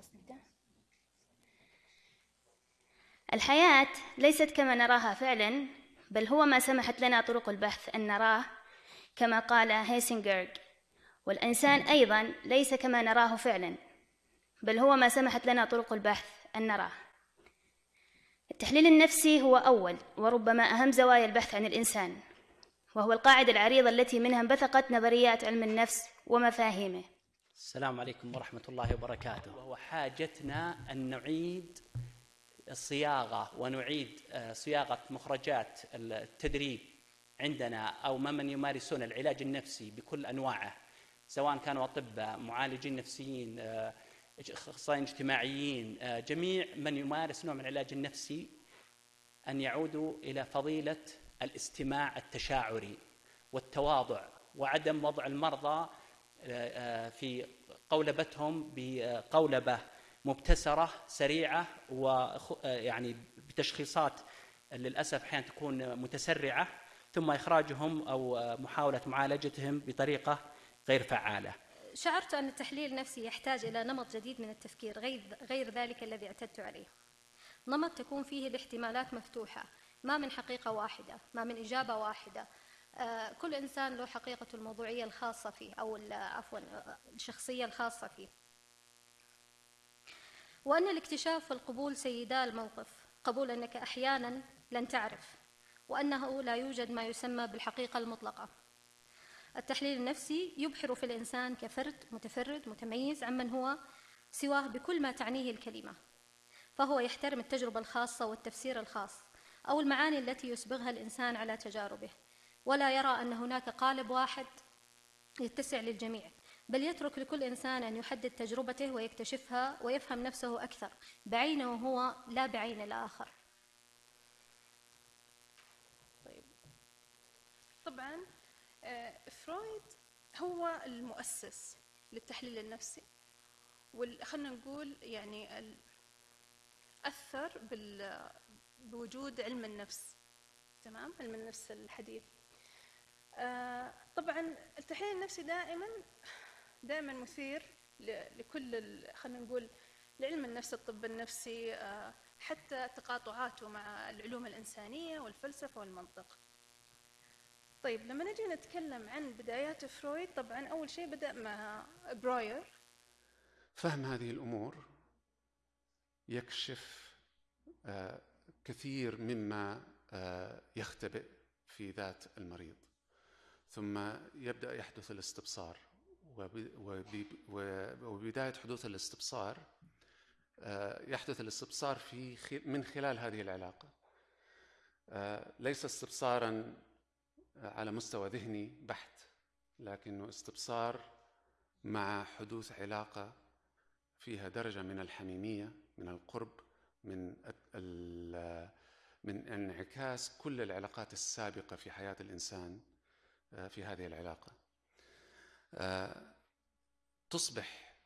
خلاص نبدأ الحياة ليست كما نراها فعلا بل هو ما سمحت لنا طرق البحث أن نراه كما قال هيسنجرغ والإنسان أيضا ليس كما نراه فعلا بل هو ما سمحت لنا طرق البحث أن نراه. التحليل النفسي هو أول وربما أهم زوايا البحث عن الإنسان وهو القاعدة العريضة التي منها انبثقت نظريات علم النفس ومفاهيمه. السلام عليكم ورحمة الله وبركاته. وهو حاجتنا أن نعيد الصياغة ونعيد آه، صياغة مخرجات التدريب عندنا أو ممن يمارسون العلاج النفسي بكل أنواعه سواء كانوا أطباء معالجين نفسيين آه، أخصائيين اجتماعيين آه، جميع من يمارس نوع من العلاج النفسي أن يعودوا إلى فضيلة الاستماع التشاعري والتواضع وعدم وضع المرضى في قولبتهم بقولبة مبتسرة سريعة ويعني بتشخيصات للأسف أحيانا تكون متسرعة ثم إخراجهم أو محاولة معالجتهم بطريقة غير فعالة. شعرت أن التحليل النفسي يحتاج إلى نمط جديد من التفكير غير, غير ذلك الذي اعتدت عليه نمط تكون فيه الاحتمالات مفتوحة ما من حقيقة واحدة ما من إجابة واحدة آه، كل إنسان له حقيقته الموضوعية الخاصة فيه أو عفوا الشخصية الخاصة فيه. وأن الاكتشاف والقبول سيدا الموقف قبول أنك أحيانا لن تعرف وأنه لا يوجد ما يسمى بالحقيقة المطلقة. التحليل النفسي يبحر في الإنسان كفرد متفرد متميز عمن هو سواه بكل ما تعنيه الكلمة فهو يحترم التجربة الخاصة والتفسير الخاص أو المعاني التي يسبغها الإنسان على تجاربه. ولا يرى أن هناك قالب واحد يتسع للجميع بل يترك لكل إنسان أن يحدد تجربته ويكتشفها ويفهم نفسه أكثر بعينه هو لا بعين الآخر. طيب. طبعا فرويد هو المؤسس للتحليل النفسي خلينا نقول يعني أثر بوجود علم النفس تمام؟ علم النفس الحديث. آه، طبعا التحليل النفسي دائما دائما مثير لكل خلينا نقول لعلم النفس الطب النفسي آه، حتى تقاطعاته مع العلوم الإنسانية والفلسفة والمنطق. طيب لما نجي نتكلم عن بدايات فرويد طبعا أول شيء بدأ مع براير. فهم هذه الأمور يكشف آه، كثير مما آه، يختبئ في ذات المريض. ثم يبدأ يحدث الاستبصار. وبداية حدوث الاستبصار آه، يحدث الاستبصار في من خلال هذه العلاقة. ليس استبصارا على مستوى ذهني بحت لكنه استبصار مع حدوث علاقة فيها درجة من الحميمية من القرب من من انعكاس كل العلاقات السابقة في حياة الإنسان. آه، في هذه العلاقة. آه، تصبح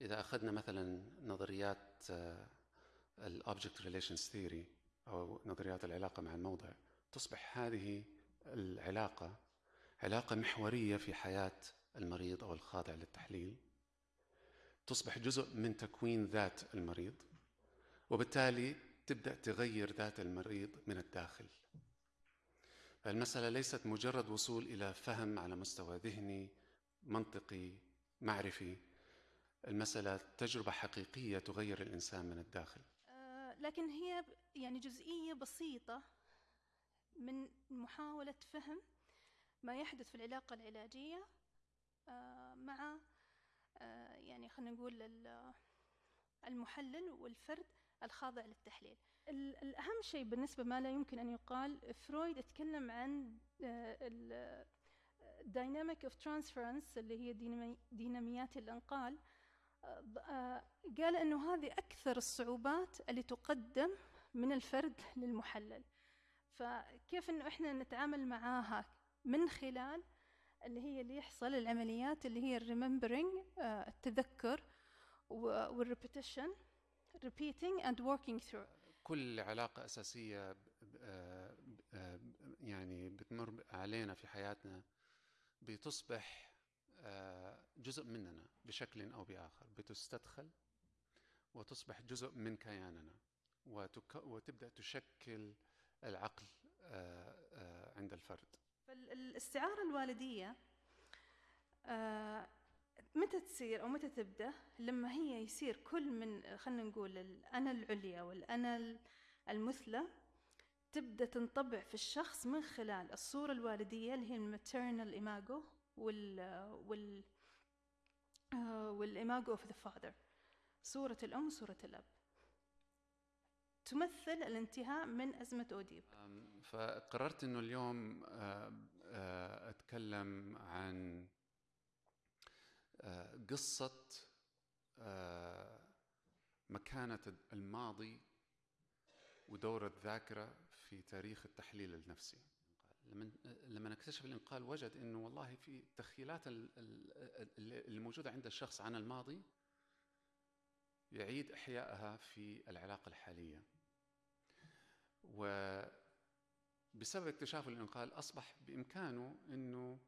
إذا أخذنا مثلا نظريات ال object relations theory أو نظريات العلاقة مع الموضوع تصبح هذه العلاقة علاقة محورية في حياة المريض أو الخاضع للتحليل. تصبح جزء من تكوين ذات المريض وبالتالي تبدأ تغير ذات المريض من الداخل. المسألة ليست مجرد وصول إلى فهم على مستوى ذهني منطقي معرفي. المسألة تجربة حقيقية تغير الإنسان من الداخل. آه، لكن هي يعني جزئية بسيطة من محاولة فهم ما يحدث في العلاقة العلاجية آه، مع آه، يعني خلينا نقول المحلل والفرد الخاضع للتحليل. الأهم شيء بالنسبة ما لا يمكن أن يقال فرويد اتكلم عن dynamic of transference اللي هي ديناميات الانتقال. آه، قال إنه هذه أكثر الصعوبات اللي تقدم من الفرد للمحلل. فكيف إنه إحنا نتعامل معاها من خلال اللي هي اللي يحصل العمليات اللي هي ال remembering آه، التذكر وال repetition repeating and working through. كل علاقة أساسية آه، آه، يعني بتمر علينا في حياتنا بتصبح جزء مننا بشكل أو بآخر. بتستدخل وتصبح جزء من كياننا وتك... وتبدأ تشكل العقل آه، آه، عند الفرد. فالاستعارة الوالدية آه، متى تصير أو متى تبدأ؟ لما هي يصير كل من خلينا نقول الأنا العليا والأنا المثلى تبدأ تنطبع في الشخص من خلال الصورة الوالدية اللي هي ال maternal imago وال وال وال imago of the father صورة الأم وصورة الأب. تمثل الانتهاء من أزمة أوديب. فقررت أنه اليوم آه، آه، أتكلم عن آه، قصة مكانة الماضي ودور الذاكرة في تاريخ التحليل النفسي. لما لما اكتشف الانقال وجد إنه والله في التخيلات اللي موجودة عند الشخص عن الماضي يعيد إحيائها في العلاقة الحالية. وبسبب اكتشاف الانقال أصبح بإمكانه إنه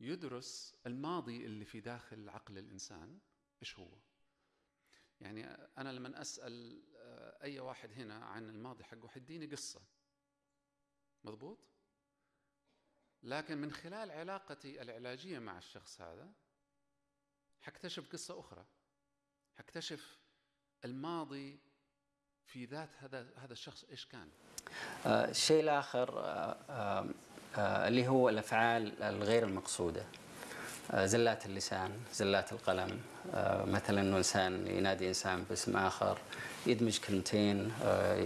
يدرس الماضي اللي في داخل عقل الإنسان إيش هو؟ يعني أنا لما أسأل آه، أي واحد هنا عن الماضي حقه حيديني قصة. مضبوط؟ لكن من خلال علاقتي العلاجية مع الشخص هذا حكتشف قصة أخرى. حكتشف الماضي في ذات هذا هذا الشخص إيش كان. آه، الشيء الآخر آه، اللي هو الأفعال الغير المقصودة. آه، زلات اللسان زلات القلم. آه، مثلا إنه انسان ينادي إنسان باسم آخر يدمج كلمتين آه،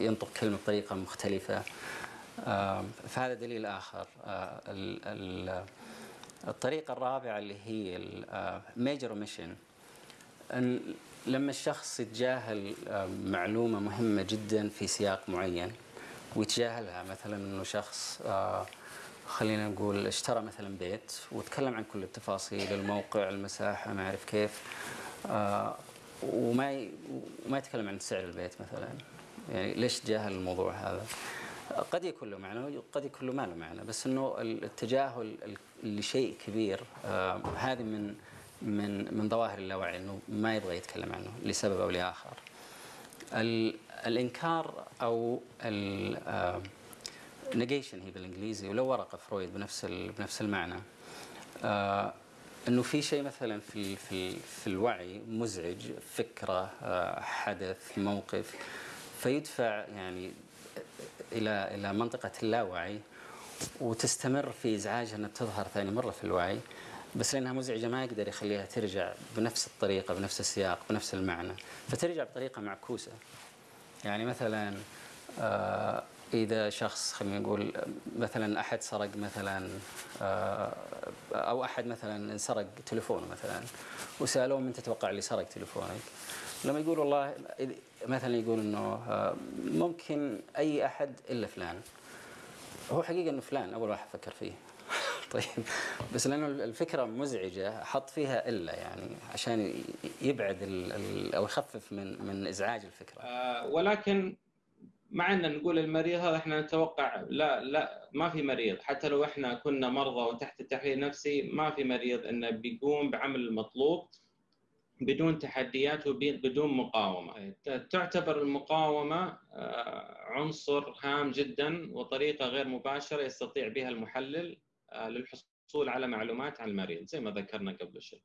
ينطق كلمة بطريقة مختلفة. فهذا دليل آخر. الطريقة الرابعة اللي هي ال major omission إن لما الشخص يتجاهل معلومة مهمة جدا في سياق معين ويتجاهلها مثلا إنه شخص خلينا نقول اشترى مثلا بيت وتكلم عن كل التفاصيل الموقع المساحة ما أعرف كيف آه وما وما يتكلم عن سعر البيت مثلا. يعني ليش جاهل الموضوع هذا؟ قد يكون له معنى وقد يكون له ما له معنى بس إنه التجاهل لشيء كبير آه هذه من من من ظواهر اللاوعي إنه ما يبغى يتكلم عنه لسبب أو لآخر. الإنكار أو آه نيجيشن هي بالإنجليزي ولو ورقة فرويد بنفس بنفس المعنى. آه إنه في شيء مثلا في في في الوعي مزعج فكرة آه حدث موقف فيدفع يعني إلى إلى منطقة اللاوعي وتستمر في ازعاجها إنها تظهر ثاني مرة في الوعي بس لأنها مزعجة ما يقدر يخليها ترجع بنفس الطريقة بنفس السياق بنفس المعنى فترجع بطريقة معكوسة. يعني مثلا آه إذا شخص خلينا نقول مثلا أحد سرق مثلا آه، أو أحد مثلا سرق تليفونه مثلا وسألوه من تتوقع اللي سرق تليفونك؟ لما يقول والله مثلا يقول إنه آه، ممكن أي أحد إلا فلان هو حقيقة إنه فلان أول واحد فكر فيه طيب. بس لأنه الفكرة مزعجة حط فيها إلا يعني عشان يبعد أو يخفف من من إزعاج الفكرة. آه ولكن مع أن نقول المريض هذا إحنا نتوقع لا لا ما في مريض. حتى لو إحنا كنا مرضى وتحت التحليل النفسي ما في مريض إنه بيقوم بعمل المطلوب بدون تحديات وبدون مقاومة. تعتبر المقاومة آه، عنصر هام جدا وطريقة غير مباشرة يستطيع بها المحلل. للحصول على معلومات عن المريض زي ما ذكرنا قبل شوي.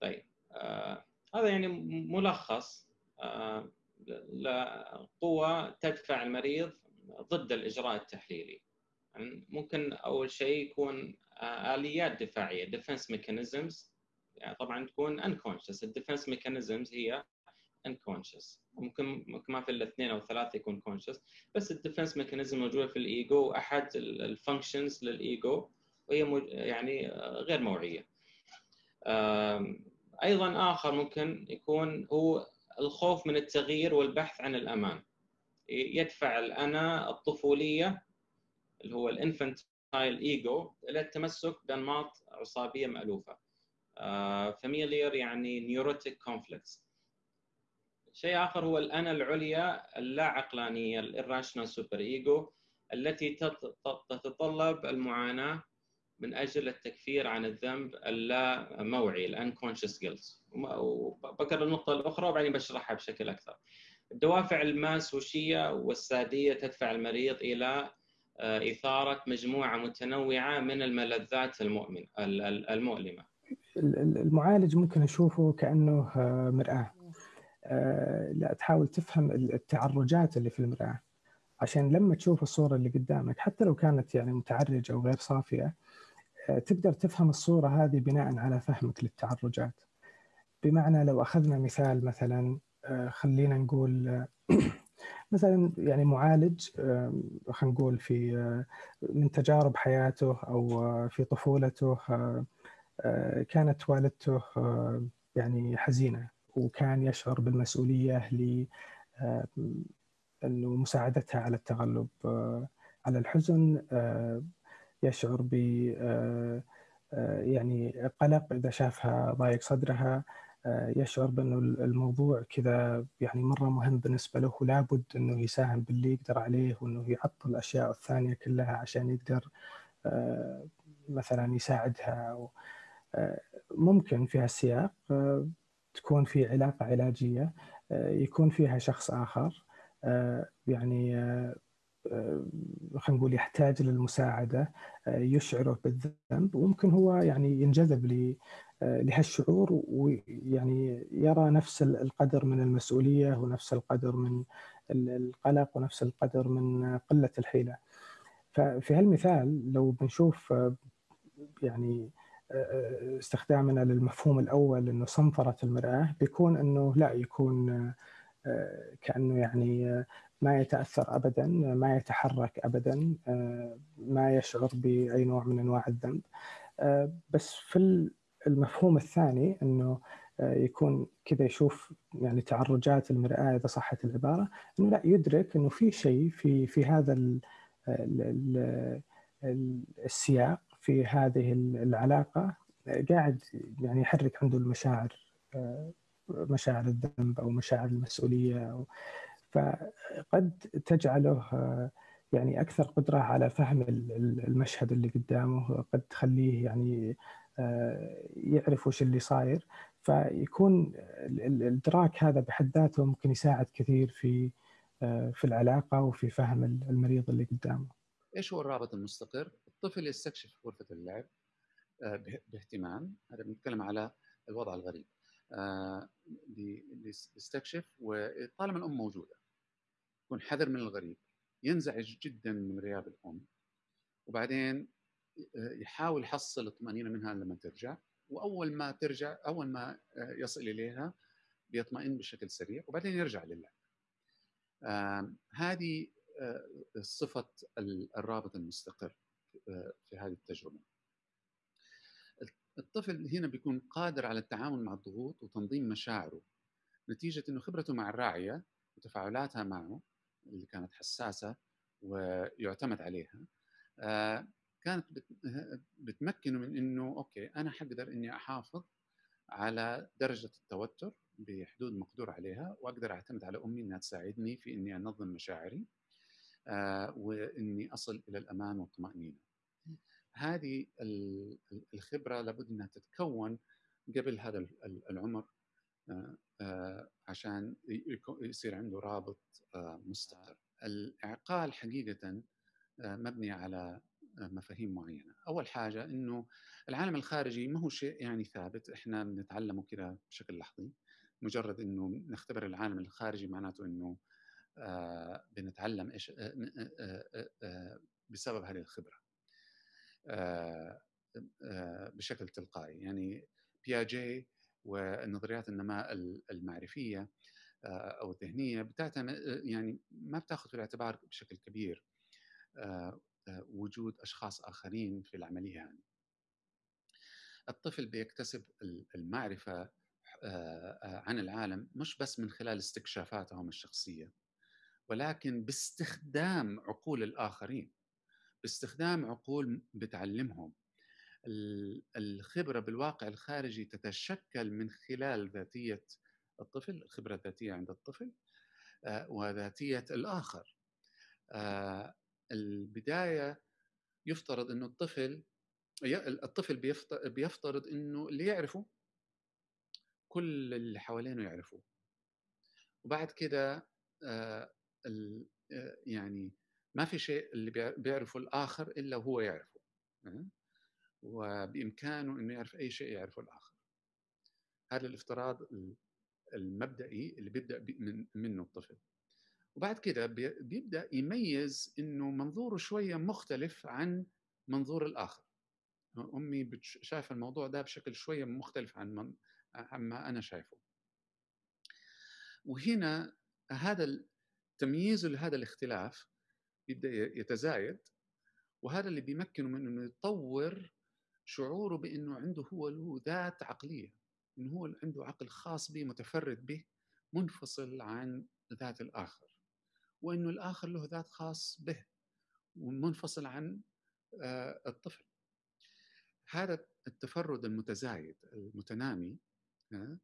طيب آه هذا يعني ملخص آه لقوة تدفع المريض ضد الإجراء التحليلي. يعني ممكن أول شيء يكون آه، آليات دفاعية defense mechanisms. يعني طبعا تكون unconscious. ال defense mechanisms هي unconscious ممكن ما في الاثنين أو ثلاثة يكون conscious. بس ال defense mechanism موجودة في الإيجو. أحد ال functions لل ego. وهي يعني غير موعية. أيضا آخر ممكن يكون هو الخوف من التغيير والبحث عن الأمان. يدفع الأنا الطفولية اللي هو ال infantile ego إلى التمسك بأنماط عصابية مألوفة. familiar يعني neurotic conflicts شيء آخر هو الانا العليا اللا عقلانيه ال irrational super ego التي تتطلب المعاناة من أجل التكفير عن الذنب اللا موعي الانكونشس جيلت وبكر النقطة الأخرى وبعدين بشرحها بشكل أكثر. الدوافع الماسوشيه والسادية تدفع المريض إلى آه، إثارة مجموعة متنوعة من الملذات المؤمن المؤلمة. المعالج ممكن نشوفه كأنه آه، مرآة. لا تحاول تفهم التعرجات اللي في المرآة. عشان لما تشوف الصورة اللي قدامك حتى لو كانت يعني متعرجة أو غير صافيه تقدر تفهم الصورة هذه بناء على فهمك للتعرجات. بمعنى لو أخذنا مثال مثلا خلينا نقول مثلا يعني معالج خلينا نقول في من تجارب حياته أو في طفولته كانت والدته يعني حزينة. وكان يشعر بالمسؤولية ل إنه مساعدتها على التغلب على الحزن يشعر ب يعني قلق إذا شافها ضايق صدرها آه، يشعر بإنه الموضوع كذا يعني مرة مهم بالنسبة له ولابد إنه يساهم باللي يقدر عليه وإنه يعطل الأشياء الثانية كلها عشان يقدر آه، مثلا يساعدها آه، ممكن في هالسياق تكون في علاقة علاجية يكون فيها شخص آخر يعني خلينا نقول يحتاج للمساعدة يشعره بالذنب وممكن هو يعني ينجذب لهالشعور ويعني يرى نفس القدر من المسؤولية ونفس القدر من القلق ونفس القدر من قلة الحيلة. ففي هالمثال لو بنشوف يعني استخدامنا للمفهوم الأول إنه صنفرة المرآة بيكون إنه لا يكون كأنه يعني ما يتأثر ابدا ما يتحرك ابدا ما يشعر بأي نوع من أنواع الذنب. بس في المفهوم الثاني إنه آه، يكون كذا يشوف يعني تعرجات المرآة إذا صحت العبارة إنه لا يدرك إنه في شيء في في هذا ال ال السياق في هذه العلاقة قاعد يعني يحرك عنده المشاعر آه، مشاعر الذنب أو مشاعر المسؤولية أو فقد تجعله آه، يعني أكثر قدرة على فهم المشهد اللي قدامه قد تخليه يعني آه، يعرف وش اللي صاير فيكون الإدراك هذا بحد ذاته ممكن يساعد كثير في في العلاقة وفي فهم المريض اللي قدامه. إيش هو الرابط المستقر؟ الطفل يستكشف غرفة اللعب آه، باهتمام، هذا بنتكلم على الوضع الغريب. يستكشف وطالما الأم موجودة يكون حذر من الغريب ينزعج جدا من غياب الأم وبعدين يحاول يحصل الطمانينه منها لما ترجع وأول ما ترجع أول ما يصل إليها بيطمئن بشكل سريع وبعدين يرجع للعب. هذه آه، صفة الرابط المستقر آه، في هذه التجربة. الطفل هنا بيكون قادر على التعامل مع الضغوط وتنظيم مشاعره نتيجة إنه خبرته مع الراعية وتفاعلاتها معه اللي كانت حساسة ويعتمد عليها آه، كانت بتمكنه من إنه أوكي أنا حقدر إني أحافظ على درجة التوتر بحدود مقدور عليها وأقدر أعتمد على أمي إنها تساعدني في إني أنظم مشاعري آه وإني أصل إلى الأمان والطمأنينة. هذه الخبرة لابد أنها تتكون قبل هذا العمر آه آه عشان يصير عنده رابط آه، مستقر. الإعقال حقيقة آه، مبني على مفاهيم معينة أول حاجة إنه العالم الخارجي ما هو شيء يعني ثابت إحنا بنتعلمه كده بشكل لحظي مجرد إنه نختبر العالم الخارجي معناته إنه آه بنتعلم إيش آه آه آه آه بسبب هذه الخبرة. آه آه بشكل تلقائي. يعني بياجي ونظريات النماء المعرفية آه، أو الذهنية بتعتمد يعني ما بتاخذ في الاعتبار بشكل كبير آه، آه، وجود أشخاص آخرين في العملية يعني. الطفل بيكتسب المعرفة آه، آه، عن العالم مش بس من خلال استكشافاتهم الشخصية. ولكن باستخدام عقول الآخرين باستخدام عقول بتعلمهم. الخبرة بالواقع الخارجي تتشكل من خلال ذاتية الطفل الخبره الذاتيه عند الطفل وذاتية الآخر. البداية يفترض إنه الطفل الطفل بيفترض إنه اللي يعرفه كل اللي حوالينه يعرفوه. وبعد كده آه، آه، يعني ما في شيء اللي بيعرفه الآخر إلا وهو يعرفه وبإمكانه إنه يعرف أي شيء يعرفه الآخر. هذا الافتراض المبدئي اللي بيبدأ من منه الطفل. وبعد كده بيبدأ يميز إنه منظوره شوية مختلف عن منظور الآخر. أمي شايفة الموضوع ده بشكل شوية مختلف عن من عما أنا شايفه. وهنا هذا التمييز لهذا الاختلاف يبدأ يتزايد وهذا اللي بيمكنه من إنه يطور شعوره بإنه عنده هو له ذات عقلية إنه هو عنده عقل خاص به متفرد به منفصل عن ذات الآخر وإنه الآخر له ذات خاص به ومنفصل عن آه، الطفل. هذا التفرد المتزايد المتنامي آه،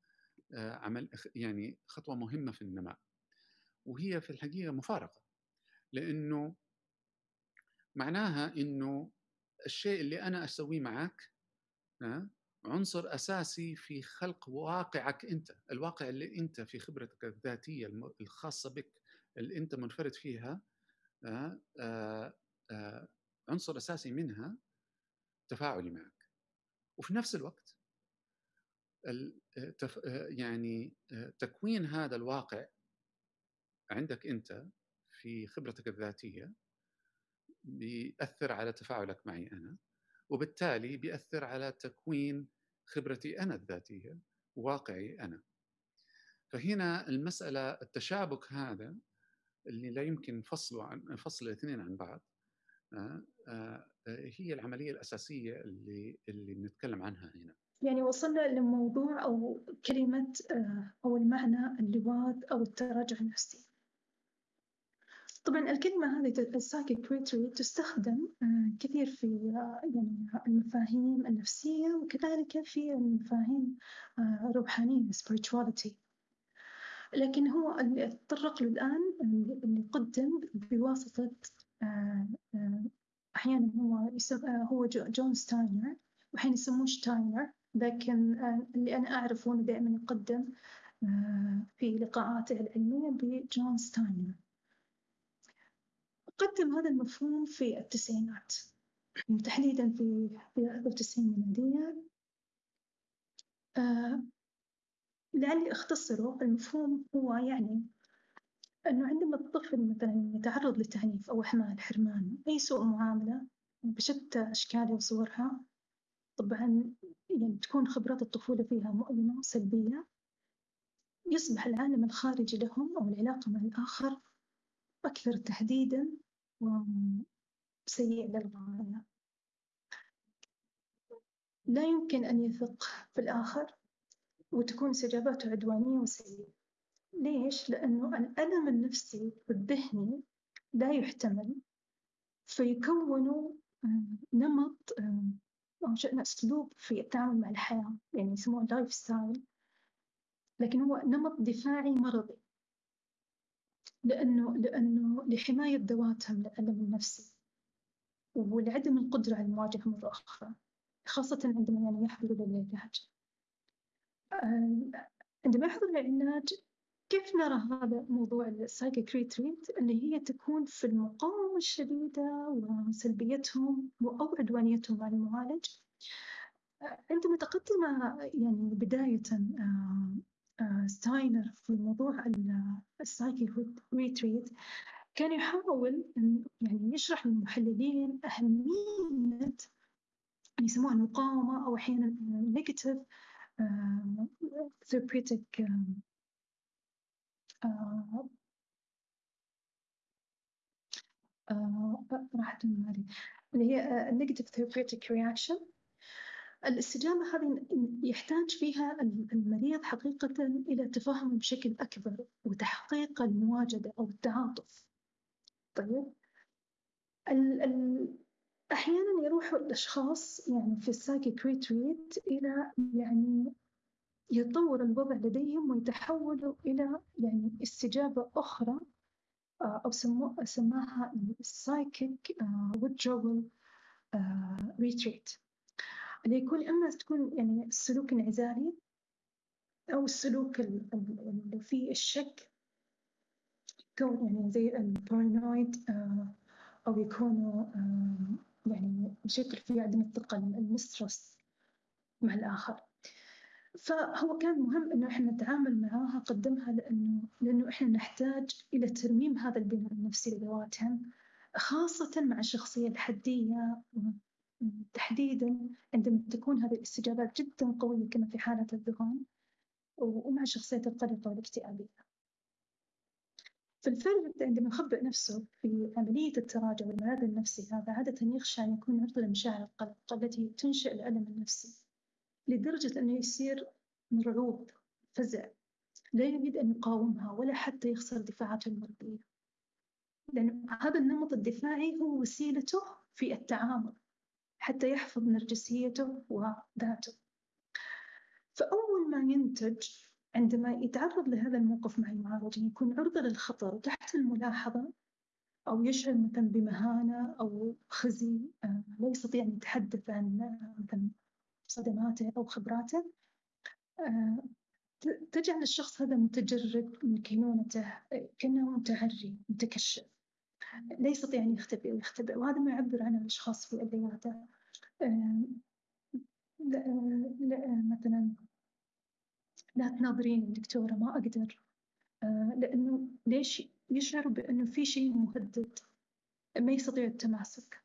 عمل يعني خطوة مهمة في النماء وهي في الحقيقة مفارقة لأنه معناها إنه الشيء اللي أنا أسويه معك عنصر أساسي في خلق واقعك أنت، الواقع اللي أنت في خبرتك الذاتية الخاصة بك اللي أنت منفرد فيها عنصر أساسي منها تفاعلي معك. وفي نفس الوقت يعني تكوين هذا الواقع عندك أنت في خبرتك الذاتية بيأثر على تفاعلك معي أنا وبالتالي بيأثر على تكوين خبرتي أنا الذاتية وواقعي أنا. فهنا المسألة التشابك هذا اللي لا يمكن فصله عن فصل الاثنين عن بعض آه، آه، هي العملية الأساسية اللي اللي بنتكلم عنها هنا. يعني وصلنا لموضوع أو كلمة آه، أو المعنى اللواط أو التراجع النفسي. طبعا الكلمة هذه السايكيكريتري تستخدم آه، كثير في آه، يعني المفاهيم النفسية وكذلك في المفاهيم الروحانية آه، spirituality. لكن هو اللي تطرق له الآن اللي قدم بواسطة أحيانا هو هو جون ستاينر وحين يسموه شتاينر لكن اللي أنا أعرفه أنه دائما يقدم في لقاءاته العلمية بجون ستاينر. قدم هذا المفهوم في التسعينات تحديدا في في 91 ميلادية آه لعلي أختصره المفهوم هو يعني أنه عندما الطفل مثلا يتعرض للتعنيف أو إهمال حرمان أي سوء معاملة بشتى أشكالها وصورها طبعا يعني تكون خبرات الطفولة فيها مؤلمة وسلبية. يصبح العالم الخارجي لهم أو العلاقة مع الآخر أكثر تهديدا وسيء للغاية لا يمكن أن يثق في الآخر وتكون استجاباته عدوانية وسيئة. ليش؟ لأنه الألم النفسي والذهني لا يحتمل فيكونوا نمط أو شئنا أسلوب في التعامل مع الحياة يعني يسموه lifestyle لكن هو نمط دفاعي مرضي. لأنه لأنه لحماية ذواتهم من الألم النفسي ولعدم القدرة على المواجهة مرة أخرى خاصة عندما يعني يحضروا للعلاج. عندما يحضر للعلاج كيف نرى هذا موضوع ال psychic retreat اللي هي تكون في المقاومة الشديدة وسلبيتهم أو عدوانيتهم مع المعالج. عندما تقدم يعني بداية ستاينر في موضوع ال psychic retreat كان يحاول يعني يشرح للمحللين أهمية يسموها المقاومة أو أحيانا negative therapeutic راحت من اللي هي negative therapeutic reaction الاستجابة هذه يحتاج فيها المريض حقيقة إلى تفهم بشكل أكبر وتحقيق المواجدة أو التعاطف. طيب. ال ال أحيانا يروح الأشخاص يعني في ال psychic retreat إلى يعني يتطور الوضع لديهم ويتحولوا إلى يعني استجابة أخرى آه، أو سماها ال psychic withdrawal retreat. اللي يكون إما تكون يعني السلوك انعزالي أو السلوك ال- ال- اللي فيه الشك يكون يعني زي البارانويد آه، أو يكونوا آه، يعني بشكل فيه عدم الثقة المسترس مع الآخر. فهو كان مهم إنه إحنا نتعامل معاها قدمها لأنه لأنه إحنا نحتاج إلى ترميم هذا البناء النفسي لذواتهم خاصة مع الشخصية الحدية. تحديدا عندما تكون هذه الاستجابات جدا قوية كما في حالة الذهان ومع الشخصية القلقة والاكتئابية. فالفرد عندما يخبئ نفسه في عملية التراجع والملاذ النفسي هذا عادة يخشى أن يكون عرضة لمشاعر القلق التي تنشئ الألم النفسي لدرجة أنه يصير مرعوب فزع لا يريد أن يقاومها ولا حتى يخسر دفاعاته المرضية لأن هذا النمط الدفاعي هو وسيلته في التعامل حتى يحفظ نرجسيته وذاته. فأول ما ينتج عندما يتعرض لهذا الموقف مع المعالج يكون عرضة للخطر تحت الملاحظة أو يشعر مثلا بمهانة أو خزي آه، لا يستطيع أن يتحدث عن مثلا صدماته أو خبراته. آه، تجعل الشخص هذا متجرد من كينونته كأنه متعري متكشف. لا يستطيع أن يختبئ ويختبئ وهذا ما يعبر عنه الأشخاص في العيادة مثلا لا تناظرين دكتورة ما أقدر. لأنه ليش يشعر بأنه في شيء مهدد ما يستطيع التماسك.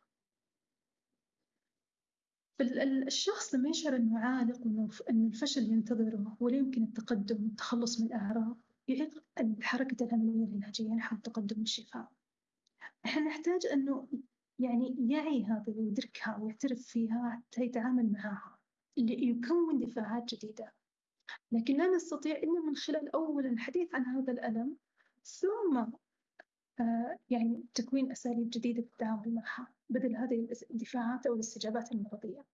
فالشخص لما يشعر إنه عالق وانه ان الفشل ينتظره ولا يمكن التقدم والتخلص من الأعراض. يعيق حركة العملية العلاجية نحو التقدم والشفاء. إحنا نحتاج أنه يعني يعي هذا ويدركها ويعترف فيها حتى يتعامل معها ليكون دفاعات جديدة. لكن لا نستطيع إلا من خلال أولا الحديث عن هذا الألم ثم آه يعني تكوين أساليب جديدة في التعامل معها بدل هذه الدفاعات أو الاستجابات المرضية.